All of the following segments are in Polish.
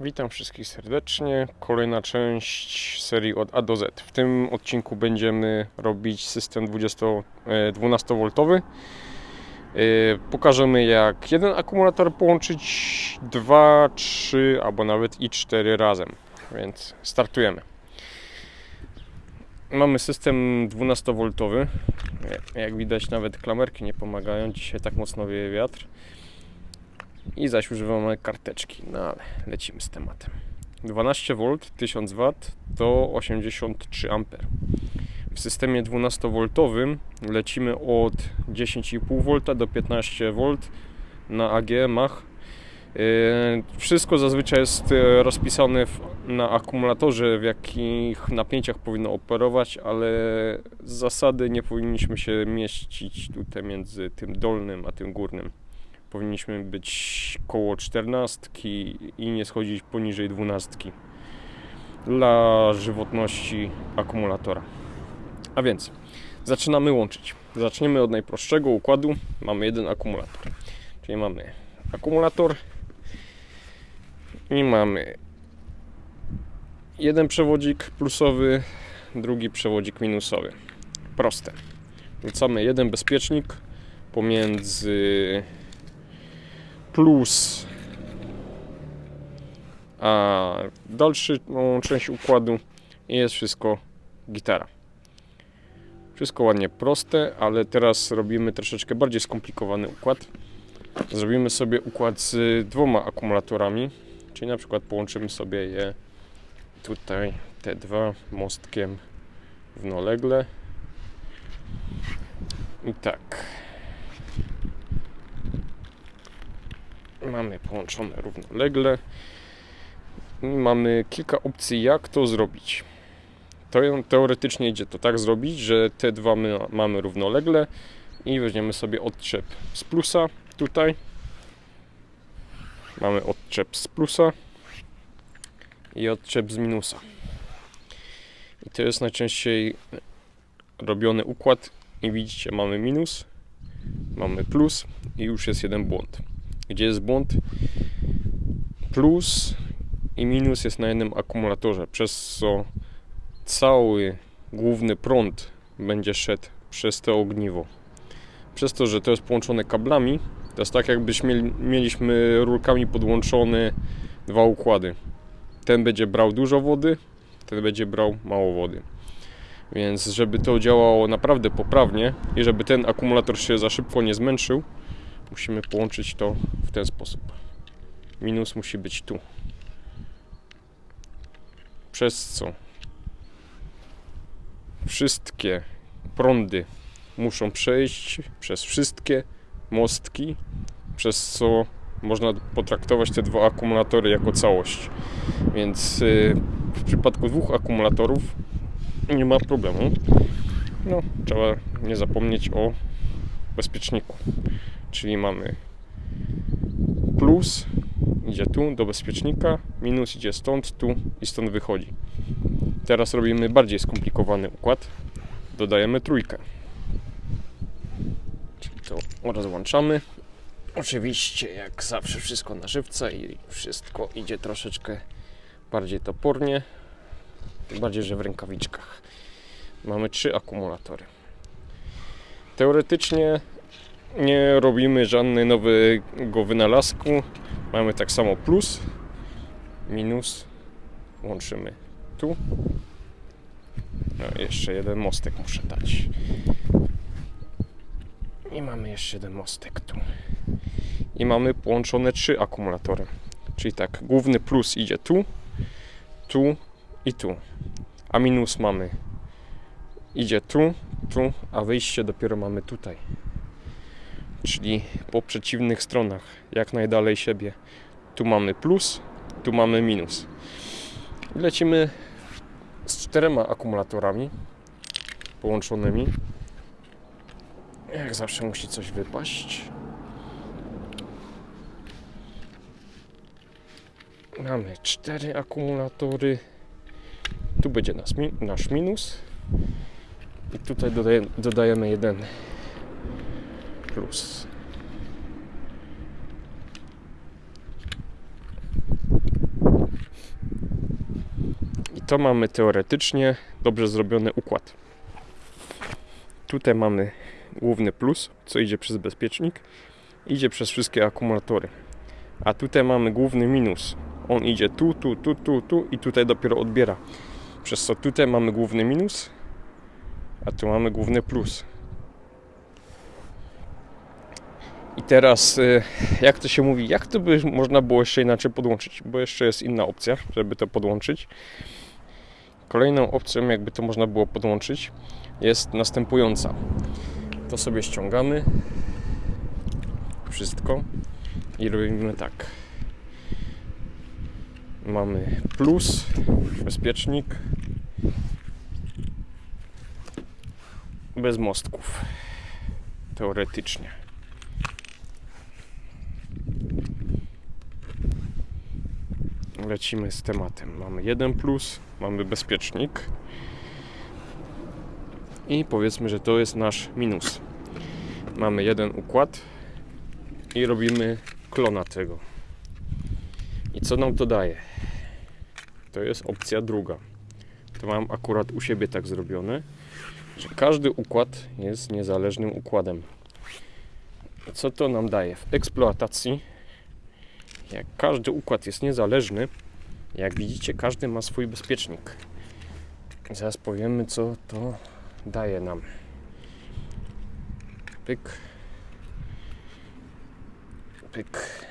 Witam wszystkich serdecznie. Kolejna część serii od A do Z. W tym odcinku będziemy robić system 20, e, 12V. E, Pokażemy jak jeden akumulator połączyć, dwa, trzy albo nawet i cztery razem. Więc startujemy. Mamy system 12V. Jak widać nawet klamerki nie pomagają. Dzisiaj tak mocno wieje wiatr i zaś używamy karteczki. No ale lecimy z tematem. 12V 1000 W to 83 A. W systemie 12V lecimy od 10,5 V do 15 V na AG Mach. Yy, Wszystko zazwyczaj jest e, rozpisane na akumulatorze, w jakich napięciach powinno operować, ale z zasady nie powinniśmy się mieścić tutaj między tym dolnym a tym górnym powinniśmy być koło 14 i nie schodzić poniżej 12 dla żywotności akumulatora. A więc zaczynamy łączyć. Zaczniemy od najprostszego układu. Mamy jeden akumulator. Czyli mamy akumulator i mamy jeden przewodzik plusowy, drugi przewodzik minusowy. Proste. Wrzucamy jeden bezpiecznik pomiędzy plus a dalszą część układu jest wszystko gitara. Wszystko ładnie proste, ale teraz robimy troszeczkę bardziej skomplikowany układ. Zrobimy sobie układ z dwoma akumulatorami, czyli na przykład połączymy sobie je tutaj te dwa mostkiem równolegle. I tak. Mamy połączone równolegle i mamy kilka opcji jak to zrobić. Teoretycznie idzie to tak zrobić, że te dwa my mamy równolegle i weźmiemy sobie odczep z plusa tutaj. Mamy odczep z plusa i odczep z minusa. I to jest najczęściej robiony układ i widzicie mamy minus mamy plus i już jest jeden błąd gdzie jest błąd. Plus i minus jest na jednym akumulatorze, przez co cały główny prąd będzie szedł przez to ogniwo. Przez to, że to jest połączone kablami, to jest tak jakbyśmy mieli, mieliśmy rurkami podłączone dwa układy. Ten będzie brał dużo wody, ten będzie brał mało wody. Więc żeby to działało naprawdę poprawnie i żeby ten akumulator się za szybko nie zmęczył, musimy połączyć to w ten sposób. Minus musi być tu. Przez co wszystkie prądy muszą przejść przez wszystkie mostki, przez co można potraktować te dwa akumulatory jako całość. Więc y, w przypadku dwóch akumulatorów nie ma problemu. No, trzeba nie zapomnieć o bezpieczniku czyli mamy plus idzie tu do bezpiecznika, minus idzie stąd, tu i stąd wychodzi. Teraz robimy bardziej skomplikowany układ. Dodajemy trójkę. Czyli to rozłączamy. Oczywiście, jak zawsze, wszystko na żywca i wszystko idzie troszeczkę bardziej topornie. Tym bardziej, że w rękawiczkach. Mamy trzy akumulatory. Teoretycznie nie robimy żadnego nowego wynalazku. Mamy tak samo plus, minus, łączymy tu. No, jeszcze jeden mostek muszę dać. I mamy jeszcze jeden mostek tu. I mamy połączone trzy akumulatory. Czyli tak, główny plus idzie tu, tu i tu. A minus mamy idzie tu, tu, a wyjście dopiero mamy tutaj czyli po przeciwnych stronach, jak najdalej siebie. Tu mamy plus, tu mamy minus. I lecimy z czterema akumulatorami połączonymi. Jak zawsze musi coś wypaść. Mamy cztery akumulatory. Tu będzie nasz, minus. I tutaj dodajemy jeden plus. to mamy teoretycznie dobrze zrobiony układ. Tutaj mamy główny plus, co idzie przez bezpiecznik, idzie przez wszystkie akumulatory. A tutaj mamy główny minus. On idzie tu, tu, tu, tu, tu i tutaj dopiero odbiera. Przez co tutaj mamy główny minus, a tu mamy główny plus. I teraz, y, jak to się mówi, jak to by można było jeszcze inaczej podłączyć? Bo jeszcze jest inna opcja, żeby to podłączyć. Kolejną opcją, jakby to można było podłączyć, jest następująca. To sobie ściągamy wszystko i robimy tak. Mamy plus, bezpiecznik, bez mostków. Teoretycznie. Lecimy z tematem. Mamy jeden plus, mamy bezpiecznik. I powiedzmy, że to jest nasz minus. Mamy jeden układ i robimy klona tego. I co nam to daje? To jest opcja druga. To mam akurat u siebie tak zrobione, że każdy układ jest niezależnym układem. Co to nam daje? W eksploatacji, jak każdy układ jest niezależny, jak widzicie, każdy ma swój bezpiecznik. Zaraz powiemy, co to daje nam. Pyk. Pyk.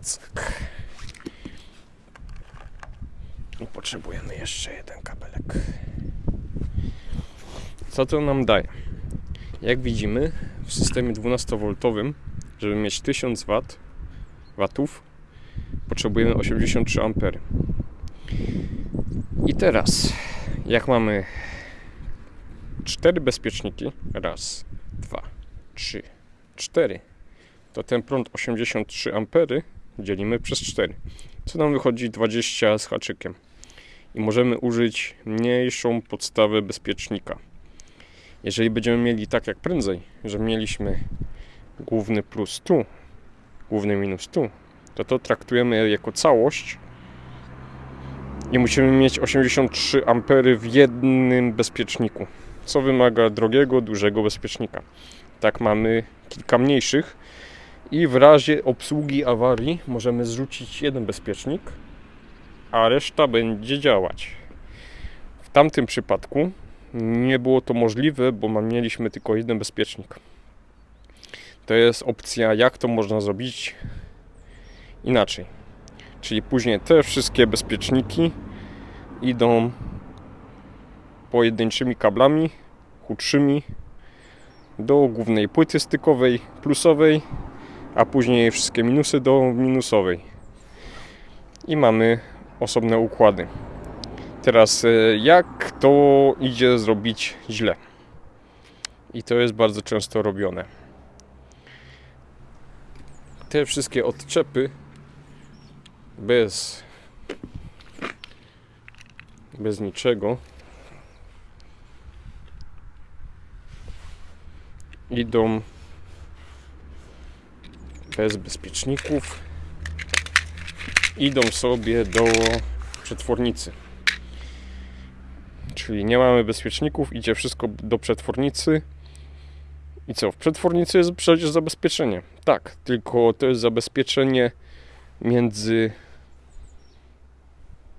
Cyk. I potrzebujemy jeszcze jeden kabelek. Co to nam daje? Jak widzimy, w systemie 12V, żeby mieć 1000 W, watów, potrzebujemy 83 A. I teraz, jak mamy cztery bezpieczniki, raz, dwa, trzy, cztery, to ten prąd 83 A dzielimy przez 4, co nam wychodzi 20 z haczykiem. I możemy użyć mniejszą podstawę bezpiecznika. Jeżeli będziemy mieli tak jak prędzej, że mieliśmy główny plus tu, główny minus tu, to to traktujemy jako całość i musimy mieć 83 ampery w jednym bezpieczniku, co wymaga drogiego, dużego bezpiecznika. Tak mamy kilka mniejszych i w razie obsługi awarii możemy zrzucić jeden bezpiecznik, a reszta będzie działać. W tamtym przypadku nie było to możliwe, bo mieliśmy tylko jeden bezpiecznik. To jest opcja, jak to można zrobić inaczej. Czyli później te wszystkie bezpieczniki idą pojedynczymi kablami chudszymi do głównej płyty stykowej plusowej, a później wszystkie minusy do minusowej. I mamy osobne układy. Teraz e, jak to idzie zrobić źle? I to jest bardzo często robione. Te wszystkie odczepy bez bez niczego idą bez bezpieczników idą sobie do przetwornicy. Czyli nie mamy bezpieczników idzie wszystko do przetwornicy i co? W przetwornicy jest przecież zabezpieczenie tak, tylko to jest zabezpieczenie między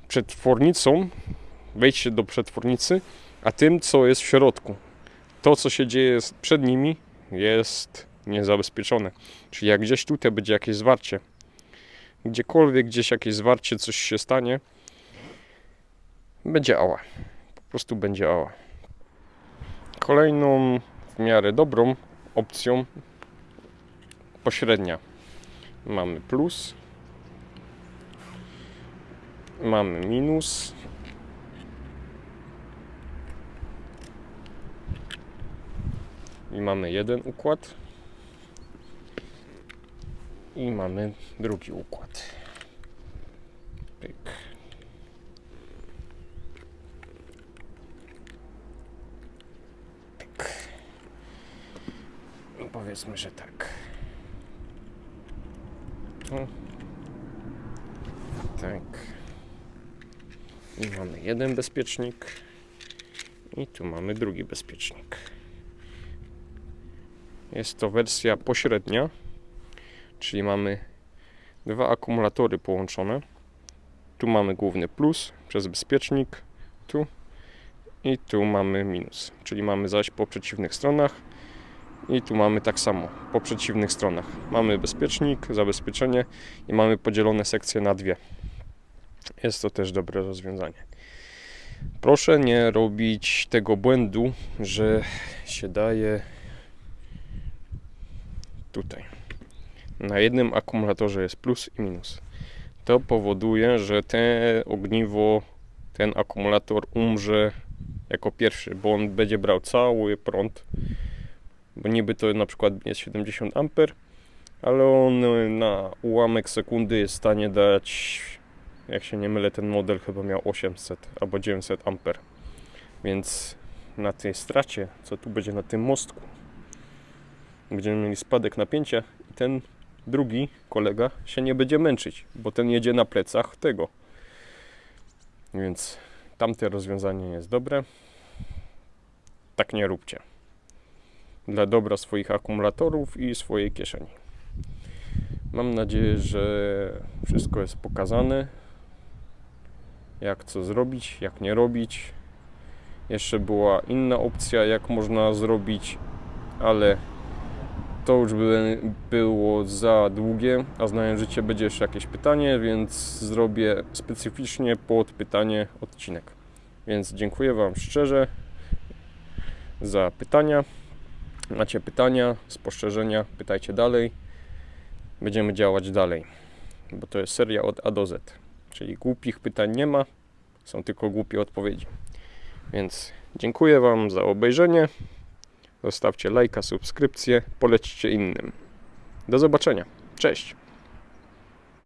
przetwornicą, wejście do przetwornicy, a tym, co jest w środku. To, co się dzieje przed nimi, jest niezabezpieczone. Czyli jak gdzieś tutaj będzie jakieś zwarcie, gdziekolwiek gdzieś jakieś zwarcie, coś się stanie, będzie ała. Po prostu będzie ała. Kolejną w miarę dobrą opcją pośrednia. Mamy plus, mamy minus. I mamy jeden układ. I mamy drugi układ. Pyk. Pyk. I powiedzmy, że tak. O. Tak. I mamy jeden bezpiecznik. I tu mamy drugi bezpiecznik. Jest to wersja pośrednia, czyli mamy dwa akumulatory połączone. Tu mamy główny plus przez bezpiecznik, tu i tu mamy minus, czyli mamy zaś po przeciwnych stronach i tu mamy tak samo po przeciwnych stronach. Mamy bezpiecznik, zabezpieczenie i mamy podzielone sekcje na dwie. Jest to też dobre rozwiązanie. Proszę nie robić tego błędu, że się daje tutaj. Na jednym akumulatorze jest plus i minus. To powoduje, że te ogniwo, ten akumulator umrze jako pierwszy, bo on będzie brał cały prąd. Bo niby to na przykład jest 70 A, ale on na ułamek sekundy jest w stanie dać, jak się nie mylę, ten model chyba miał 800 albo 900 A. Więc na tej stracie, co tu będzie na tym mostku, będziemy mieli spadek napięcia i ten drugi kolega się nie będzie męczyć, bo ten jedzie na plecach tego. Więc tamte rozwiązanie jest dobre. Tak nie róbcie. Dla dobra swoich akumulatorów i swojej kieszeni. Mam nadzieję, że wszystko jest pokazane. Jak co zrobić, jak nie robić. Jeszcze była inna opcja, jak można zrobić, ale to już by było za długie, a znając życie będzie jeszcze jakieś pytanie, więc zrobię specyficznie pod pytanie odcinek. Więc dziękuję Wam szczerze za pytania. Macie pytania, spostrzeżenia, pytajcie dalej. Będziemy działać dalej, bo to jest seria od A do Z. Czyli głupich pytań nie ma, są tylko głupie odpowiedzi. Więc dziękuję Wam za obejrzenie. Zostawcie lajka, subskrypcję, polećcie innym. Do zobaczenia. Cześć.